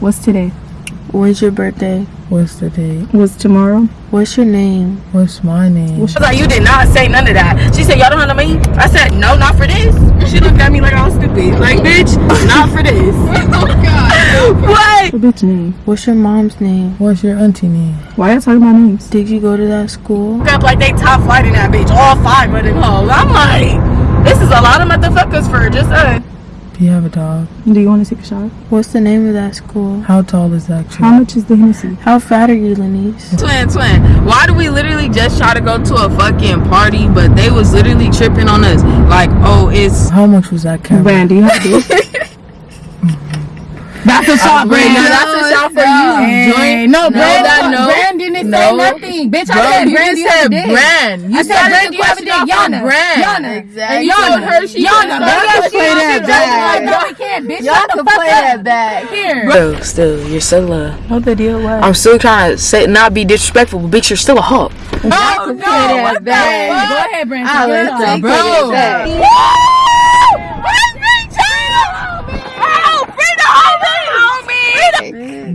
What's today? When's your birthday? What's the date? What's tomorrow? What's your name? What's my name? I was like, you did not say none of that. She said, y'all don't have no money? I said, no, not for this. She looked at me like I was stupid. Like, bitch, not for this. oh, God. what? What bitch name? What's your mom's name? What's your auntie name? Why y'all talking about names? Did you go to that school? Up like they top flight in that bitch. All five of them hoes. I'm like, this is a lot of motherfuckers for just us. Do you have a dog? Do you want to take a shot? What's the name of that school? How tall is that tree? How much is the Hennessy? How fat are you, Lenise? Twin, twin. Why do we literally just try to go to a fucking party, but they was literally tripping on us? Like, oh, it's How much was that camera? Brand, do you have this? That's a shot, Brand, Brand. no, that's a shot for you. Hey, no, Brand, that no. Brand didn't No. say nothing. Bitch, I said you Brand, you said brand. You I said Brand, the you have a question dick. Yana. brand. Yana. Exactly. And You Yana. told her she Yana. couldn't Bro, start y'all the play that back. No, we can't, bitch. Shut the fuck up. back. Here. Still, still, you're still a. What the deal was? I'm still trying to say not be disrespectful, but bitch, you're still a hoe. Oh, no. What the Go ahead, Brand. I'll Take let it take off. it back.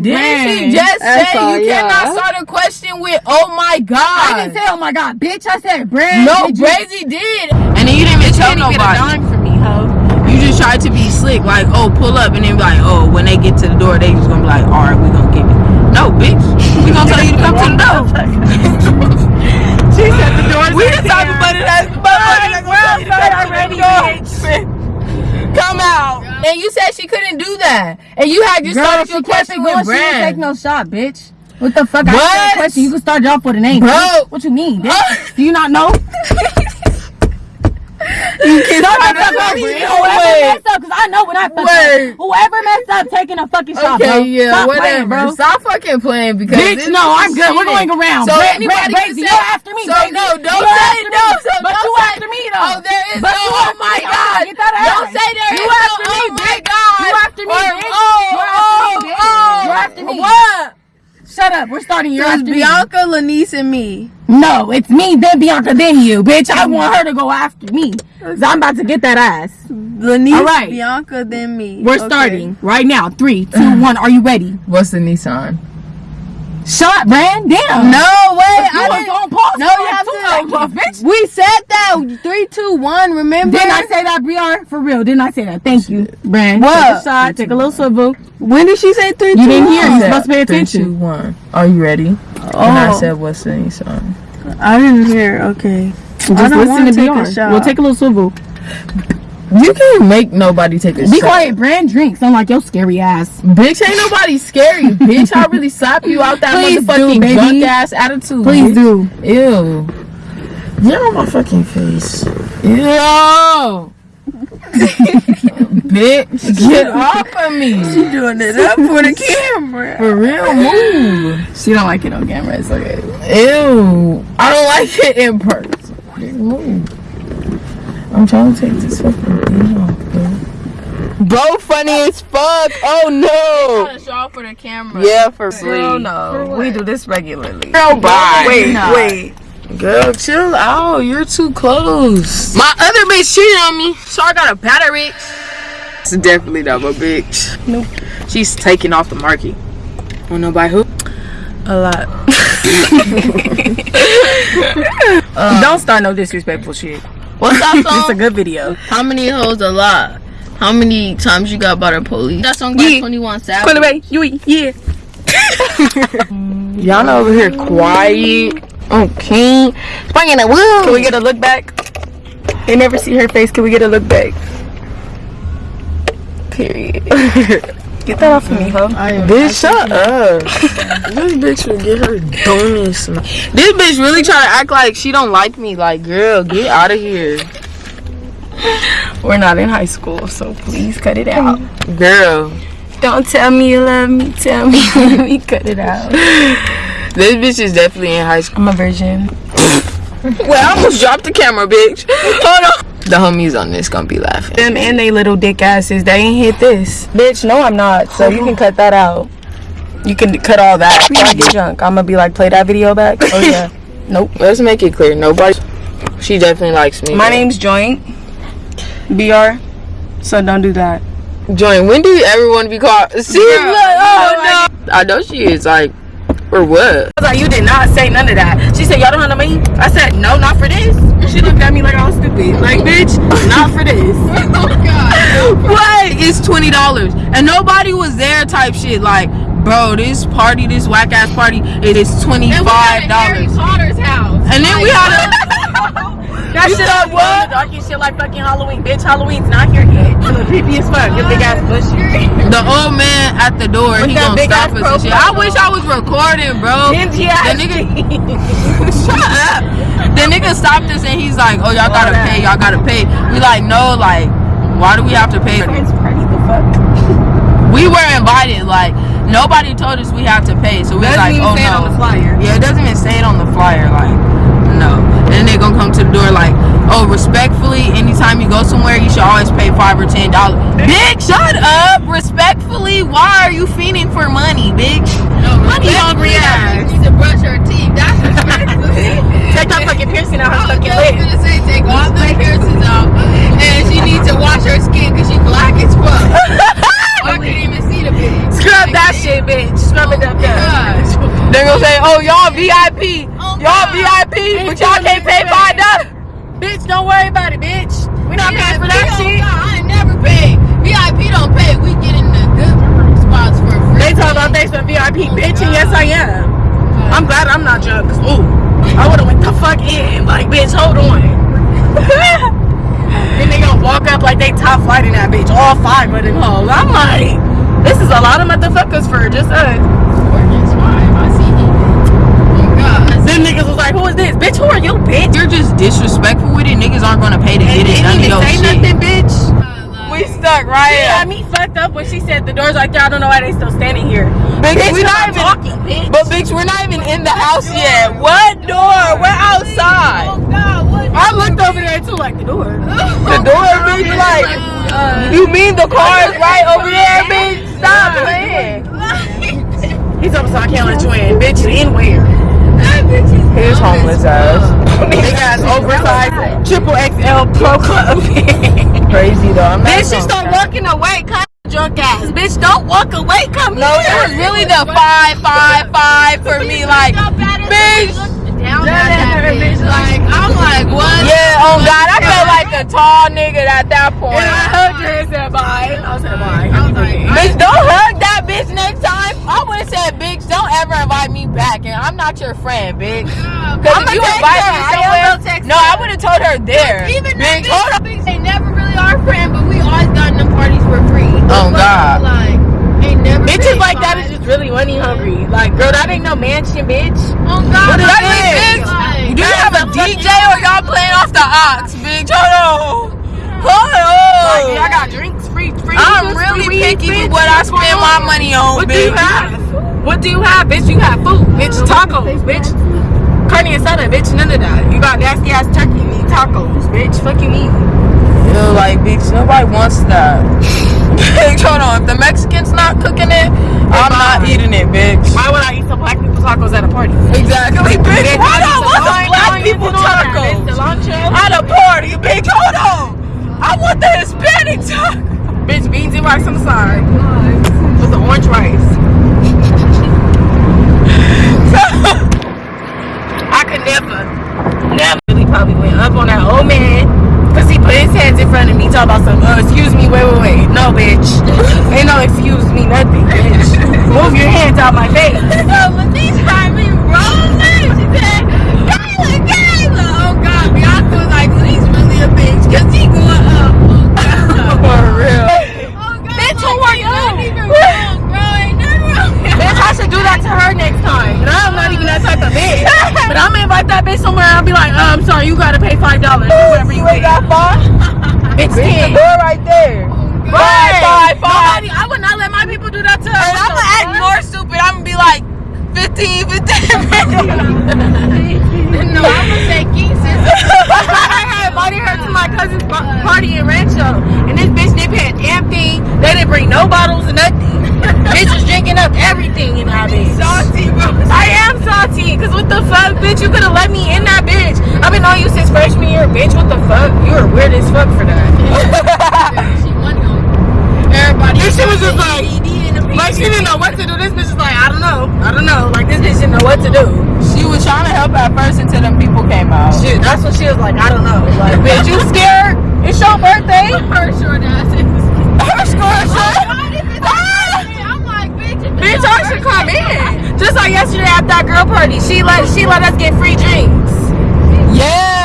Didn't she just that's say all, you cannot start a question with "Oh my God"? I God"? didn't say, oh my god, bitch. I said Brand. no, did you- Brazy did, and then you didn't even tell nobody. for me, hoe. You just tried to be slick, like, "Oh, pull up," and then be like, "Oh, when they get to the door, they just gonna be like, all right, we gonna give it." No, bitch, we gonna tell you to come to the door. She said the doors We the type of money that's motherfuckers gonna tell you to come to the door. Come out. And you said she couldn't do that, and you had just Girl, started your question with She didn't take no shot, bitch. What the fuck? I What? you question. You can start off with a name. Bro. bitch. What you mean, bitch? Do you not know? You can't Start the fuck up. Whoever Wait. messed up, cause I know when I fucked Word. up. Whoever messed up, taking a fucking shot, bro. Okay, yeah, Stop whatever. playing, bro. Stop fucking playing because Bitch, no, I'm good. We're going around. So Brand- anybody can say, you're after me, So Brazy. no, don't You're say no. me. So But don't you say, after me, though. Oh, there is But no. you Oh my. God. Get that Don't say there You is no. after me, Oh my bitch. God. You after me, Or, bitch. Oh, You're oh, after me, bitch. oh. You're after me. What? Shut up. We're starting. You're It's. Bianca, Lenise, and me. No, it's me, then Bianca, then you, bitch. I mm-hmm. want her to go after me. Cause I'm about to get that ass. Lenise, All right. Bianca, then me. We're Okay. starting right now. Three, two, one. Are you ready? What's the Nissan? Shot, Brand. Damn. No, way. You I was didn't. on pause. No, you have two to. seconds, bitch. We said that. Three, two, one. Remember? Didn't I say that, Briar? For real, didn't I say that? Thank you, Brand. What? Take a shot. Take a little swivel. When did she say three, You two, didn't hear. one? You're supposed to pay attention. two, one. Are you ready? And I oh. said, what's the song. I didn't hear. Okay. Just I don't listen wanna to take a BR. shot. We'll take a little swivel. You can't make nobody take a shit. Be shot. quiet, Brand. Drinks. I'm like your scary ass. Bitch, ain't nobody scary. bitch, I really slap you out that Please do, motherfucking baby. drunk ass attitude. Please bitch. do. Ew. Get on my fucking face. Ew. bitch, get off of me. She doing it up for the camera. For real, move. She don't like it on camera. It's okay. Ew. I don't like it in person. Just Move. I'm trying to take this fucking mm. thing off, bro. Bro, funny as fuck. Oh no. Show off for the camera. Yeah, for Girl, real. no. We do this regularly. Girl, bye. Wait, Nah. wait. Girl, chill out. You're too close. My other bitch cheated on me, so I got a battery. It's definitely not my bitch. Nope. She's taking off the market. Wanna know by who? A lot. Uh, don't start no disrespectful shit. What's that It's a good video. How many hoes a lot? How many times you got by the police? That song by Yeah. 21 Savage. away. You yeah. Y'all know over here quiet. Okay. Bringing the woo. Can we get a look back? They never see her face. Can we get a look back? Period. get that off of me, huh? Bitch, shut up. this bitch will get her dummy smack. This bitch really trying to act like she don't like me. Like, girl, get out of here. We're not in high school, so please cut it out. Girl. Don't tell me you love me. Tell me, let me cut it out. This bitch is definitely in high school. I'm a virgin. Well, I almost dropped the camera, bitch. Hold on. The homies on this gonna be laughing. Them and they little dick asses, they ain't hit this. Bitch, no, I'm not. So you can cut that out. You can cut all that. When I get drunk, I'm gonna be like, play that video back. Oh yeah. nope. Let's make it clear. Nobody. She definitely likes me. My though. name's Joint. BR. So don't do that. Joint. When do you ever want to be called? See, Girl, look, oh, you oh no. I know she is like, or what? I was like, you did not say none of that. She said, y'all don't have no money? I said, no, not for this. She looked at me like I was stupid. Like, bitch, not for this. Oh, God. what? It's twenty dollars, and nobody was there. Type shit. Like, bro, this party, this whack ass party, it is twenty five dollars. And, we Harry Potter's house. And then we had a. That You shit said like what? what? Dark and shit like fucking Halloween. Bitch, Halloween's not here yet. You look creepy as fuck. Your big ass bush. The old man at the door, With he that gonna big stop ass us and shit. I wish I was recording, bro. The nigga, shut up. The nigga stopped us and he's like, "Oh, y'all gotta that. pay. Y'all gotta pay." We like, no, like, why do we have to pay? Friends party, the fuck? We were invited. Like, nobody told us we have to pay. So we was Doesn't like, even "Oh say it no." on the flyer. Yeah, it doesn't even say it on the flyer. Like, no. They gonna come to the door like, oh, respectfully, anytime you go somewhere, you should always pay five or ten dollars. Bitch, shut up. Respectfully, why are you fiending for money, bitch? Money hungry ass. She need to brush her teeth. That's respectfully. Take that fucking piercing out her I was fucking lip. gonna say take all the piercings out, and she needs to wash her skin because she black as fuck. Oh, I couldn't even see the bitch. Scrub that shit, bitch. Scrub it up there. They're gonna say, oh, y'all VIP. Oh, y'all God. VIP, but y'all can't pay five dollars. Bitch, don't worry about it, bitch. We not paying for that VIP, oh, shit. I ain't never paid. VIP don't pay. We get in the good spots for free. They talk about they some VIP, oh, bitch, and yes I am. I'm glad I'm not drunk, cause ooh, I would've went the fuck in. Like, bitch, hold on. then they gonna walk up like they top flight in that bitch, all five of them hoes. I'm like, this is a lot of motherfuckers for just us. That's why I see you. Oh God. Them niggas was like, who is this? Bitch, who are you, bitch? You're just disrespectful with it. Niggas aren't gonna pay to And get in didn't none of your say shit. nothing, bitch. We stuck right She had me fucked up when she said the doors like that. I don't know why they still standing here. Bitch, Bitch, we we not not even- talking, bitch. But bitch, we're not even in the house yet. What door? We're outside. Oh God, what? I looked over there too, like the door. The door, bitch, like uh, you mean the car is right over there, bitch? Stop playing. He's up, so I can't let you in, bitch. In where? That bitch is His homeless ass. Big ass oversized triple XL pro club. Crazy though. I'm not bitch, she start walking away, cut drunk ass. Bitch, don't walk away. Come No, it was really the five, five, five for me. Like, bitch. down That bitch. Like I'm like, what? Yeah, oh God, I felt like a tall nigga at that point. And I hugged her and said bye. I said bye. I was like, Bitch, don't hug that bitch next time. I would have said, bitch, don't ever invite me back, and I'm not your friend, bitch. Cause I'ma if you invite her. me I am somewhere, gonna text no, I would have told her there. Even bitch, bitch, hold bitch, they never really are friend, but we always got in them parties for free. Oh, But, God. Like, ain't never. Bitches paid like that is just really money hungry. Like, girl, that ain't no mansion, bitch. Oh God, What is that this? bitch, like, Do you have a DJ or y'all playing off the ox, bitch? Hold on. Hold Like. I got drinks, free, free. I'm juice, really free picky with what I spend my on? money on, What do bitch. you have? What do you have, bitch? You have food, bitch. Tacos, bitch. Carne asada, bitch. None of that. You got nasty ass turkey. You need tacos, bitch. Fuck you mean? Yo, like, bitch, nobody wants that. bitch, hold on. If the Mexicans not cooking it, I'm not eating it, bitch. Why would I eat some black people tacos at a party? Exactly, bitch. Bitch, Hold I need on. some What's lime, a black people and all that, bitch. tacos? At a party, bitch. Hold on. I want the Hispanic taco. Rice on the side. With the orange rice. I could never, never really probably went up on that old man. Cause he put his hands in front of me, talking about some, uh, excuse me, wait, wait, wait. No, bitch. Ain't no excuse me, nothing, bitch. Move your hands out my face. So when these drive me rolling, she said, Kayla, Kayla. Oh God, Beyonce was like, he's really a bitch, cause he going up. Oh God. For real. Oh, God, Bitch, who like, are ain't you? nothing even wrong, bro. Ain't nothing wrong. Bitch, I should do that to her next time. And I'm not even that type of bitch. But I'm gonna invite that bitch somewhere I'll be like, uh, I'm sorry, you gotta pay five dollars whoever you got five? Bitch, Bitch, the door right there. Five, five, five. Nobody, I would not let my people do that to. And I'm gonna act more stupid. I'm gonna be like 15, 15. No, I'm gonna say King sis. I had invited her to my cousin's party in Rancho, and this bitch didn't pay a. They didn't bring no bottles or nothing. bitch was drinking up everything in that bitch. Salty, bro. I am salty, cause what the fuck, bitch? You could have let me in that bitch. I've been on you since freshman year, bitch. What the fuck? You are weird as fuck for that. She money on. Everybody bitch, she was just like, like she didn't know what to do. This bitch is like, I don't know, I don't know. Like this bitch didn't know what to do. She was trying to help at first until them people came out. Shit, that's what she was like. I don't know. Like, bitch, you scared? It's your birthday. Her short ass is. Her score oh, ah! shit. I'm like, bitch, Bitch, I should come birthday, in. Just like yesterday at that girl party, she let she let us get free drinks. Yeah,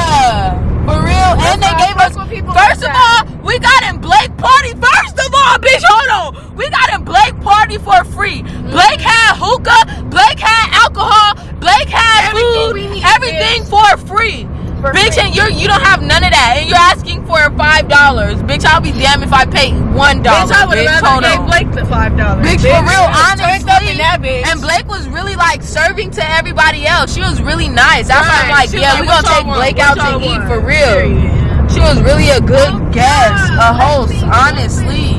real. and they gave us. fuck with people First of all, we got in Blake party. First of all, bitch, hold on. We got in Blake party for free. Blake mm-hmm. had hookah. Blake had alcohol. Blake had Everything food. everything for free. Bitch, and you you don't have none of that, and you're asking for five dollars. Bitch, I'll be damned if I pay one dollar. Bitch, I would have rather gave. Blake the five dollars. Bitch, for real, honestly. up in that bitch. And Blake was really like serving to everybody else. She was really nice. That's why I'm like, She yeah, like, we what gonna take? Blake out to eat for real. Period. She was really a good Oh, guest, a host, honestly.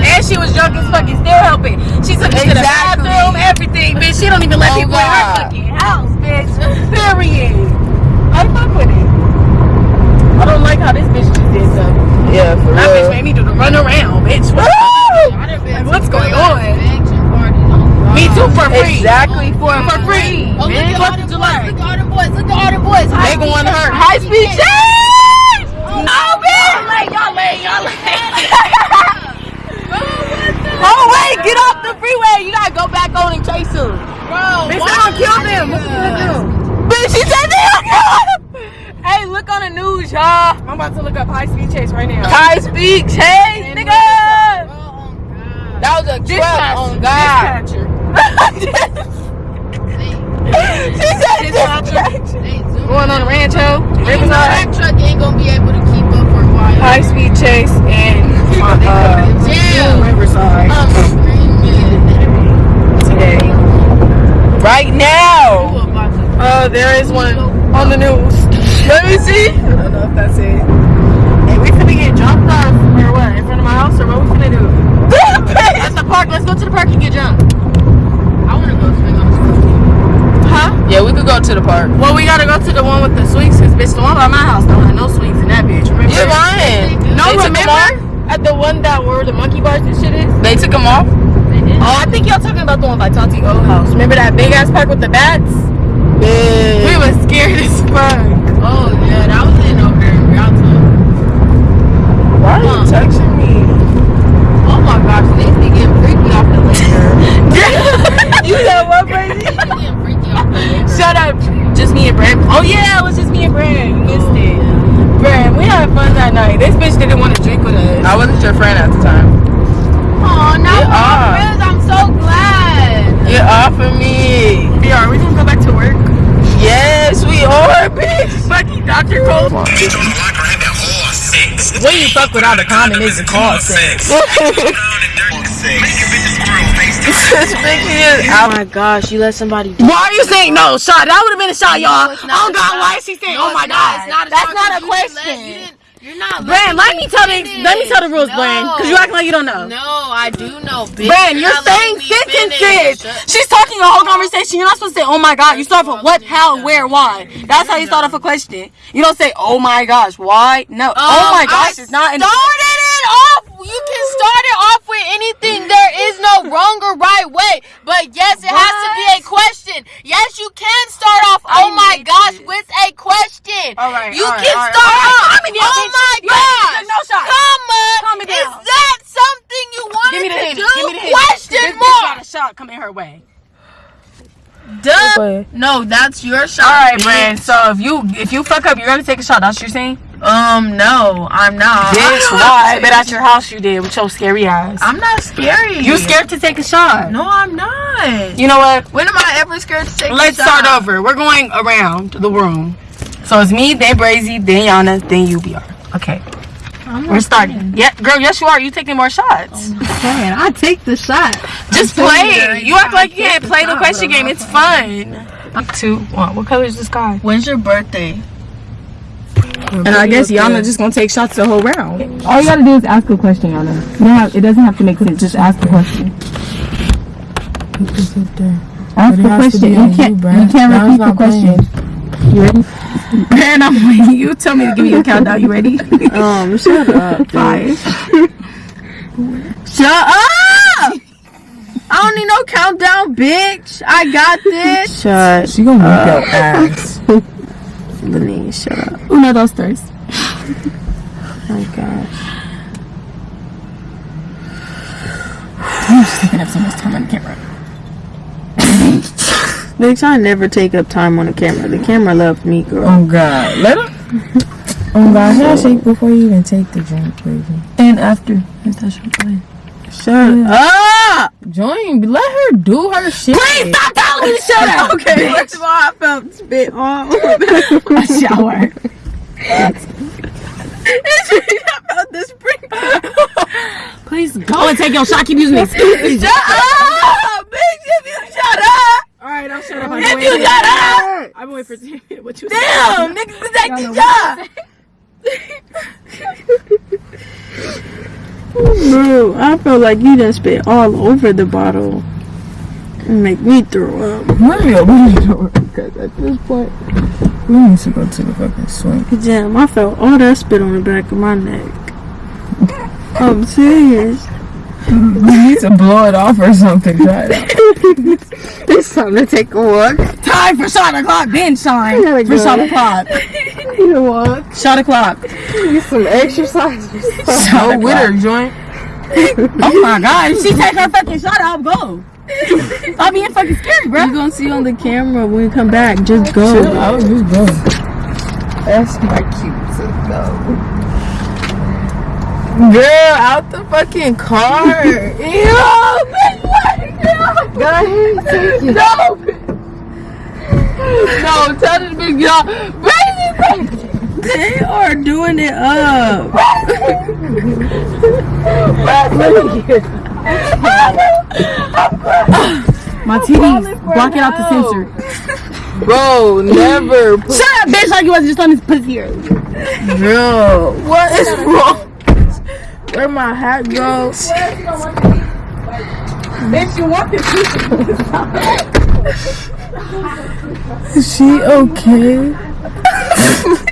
And she was drunk as fucking still helping. She took me to the bathroom, everything, bitch. She don't even let Oh, people in her fucking house, bitch. Period. I fuck with it. I don't like how this bitch just did something. Yeah, for That bitch made me do the run around, bitch. What? I done been Like, what's going on? Oh, Me too for free. Exactly for For free. Oh, look at all them you boys. Look at all them boys. Look at all them boys. They going to her. High speed change. Oh, No, bitch. late, y'all late, y'all late. Oh wait, get off the freeway. You gotta go back on and chase him. Bro, Bitch, they gonna kill them. What you gonna do? Bitch, she said they don't kill him. Hey, look on the news, y'all. I'm about to look up high speed chase right now. High speed chase, nigga. Oh, That was a truck on God. Dispatcher. she said Dispatcher. dispatcher. They zoom Going on the Rancho, Riverside. that truck ain't gonna be able to keep up for a while. High speed chase and uh. Riverside I'm screaming. today. Right now. You about to Uh, there is one on the news. Let me see. I don't know if that's it. Hey, we finna get jumped off or what? In front of my house or what we finna do? At the park. Let's go to the park and get jumped. I wanna go swing on the scooter. Huh? Yeah, we could go to the park. Well, we gotta go to the one with the sweets, cause bitch, the one by my house don't have no sweets in that bitch. Remember? You're lying. No, they remember? At the one that were the monkey bars and shit is? They took them off. Oh, I think y'all talking about the one by Tati old house. Remember that big ass park with the bats? We Yeah. was scared as fuck. Oh yeah, that was in over there in Rialto. Why are you texting me? Oh my gosh, they be getting freaky off the liquor. you know what, crazy? They be getting freaky off the. Shut up. Just me and Brad. Oh yeah, it was just me and Brad. You missed oh, it. Brad, we had fun that night. This bitch didn't want to drink with us. I wasn't your friend at the time. Oh, now Get we're off. friends. I'm so glad. Get off of me. Yeah, are we gonna go back to work? Yes, we are, bitch. Fucking Dr. Cole. When you fuck without a condom, it's a call sex. This bitch is Oh my gosh, you let somebody die. Why are you saying no? Shot. That would have been a shot, y'all. it's not Oh a God, shot. why is she saying? No, oh my. God. It's not a That's not a 'cause you didn't question. You're not. Brand, let me tell the let me tell the rules, No. Brand, because you acting like you don't know. No, I do know, bitch. Brand, you're not saying finish. sentences. She's talking a whole conversation. You're not supposed to say, "Oh my God." You start with what, how, where, why. That's how you start off a question. You don't say, "Oh my gosh, why?" No. oh Um, my gosh, I it's not. In started. You can start it off with anything. There is no wrong or right way. But yes, it has to be a question. Yes, you can start off. I oh my gosh, this. with a question. All right, You all right, can all right, start all right. off. Calm me down, oh my You gosh. took no shot. Come on. Calm me Is that something you wanted Give me the to hand. do? Give me the hand. Question this bitch got a shot coming her way. Duh. No, that's your shot. All right, bitch. Brand. So if you if you fuck up, you're gonna take a shot. That's what you're saying. Um, no, I'm not. Bitch, why? But at your house you did with your scary eyes. I'm not scary. You scared to take a shot. No, I'm not. You know what? When am I ever scared to take a shot? Let's a shot? start over. We're going around the room. So it's me, then Brazy, then Yana, then UBR. Okay. We're starting. Yeah, girl, yes you are. You taking more shots. Man, I take the shot. Just play. You act like you can't play the question game. It's fun. Two, one. What color is the sky? When's your birthday? And I guess Yana just gonna take shots the whole round. All you gotta do is ask a question, Yana. You don't have, it doesn't have to make sense. Just ask the question. It's up there. Ask But the question. You can't. you, You, can't repeat the not question. You ready? And I'm waiting. You tell me to give you a countdown. You ready? Um, shut up. Five. Shut up! I don't need no countdown, bitch. I got this. Shut She gonna whip your ass. Lenny, shut up. Uno, dos, tres. Oh my gosh. Taking up so much time on the camera. Bitch, I never take up time on the camera. The camera loves me, girl. Oh God, let her. Oh God, handshake before you even take the drink, baby. And after. If that's your plan. Shut up! Join, let her do her shit. Please stop telling me to shut up! Okay, first of all, I felt spit on over A shower. I felt the sprinkle. Please go and take your shot. Keep using this. Shut up! Bitch, if you shut up! Alright, I'll shut up. If you shut up! I'm waiting for what you Damn, niggas is acting job. Bro, I felt like you done spit all over the bottle. And make me throw up. Let me open the door because at this point we need to go to the fucking swing. Damn, I felt all that spit on the back of my neck. I'm serious. We need to blow it off or something. Out. It's time to take a walk. Time for shot o'clock. Then shine gotta for go. shot o'clock. You know what? Shot o'clock. Need some exercise. Go with her, joint. Oh my god. If she take her fucking shot, I'll go. Stop being fucking scary, bro. You're gonna see on the camera when we come back. Just go. Chill out, just go. That's my cute to go. Girl, out the fucking car. Ew, bitch, what? Go ahead, take it. No. No, tell this bitch, y'all. Bring it. They are doing it up. My titties. Block it out the sensor. Bro, never. Put, Shut up, bitch, like you wasn't just on this pussy here. girl, what is wrong? Where my hat go? Bitch, you want this Is she okay?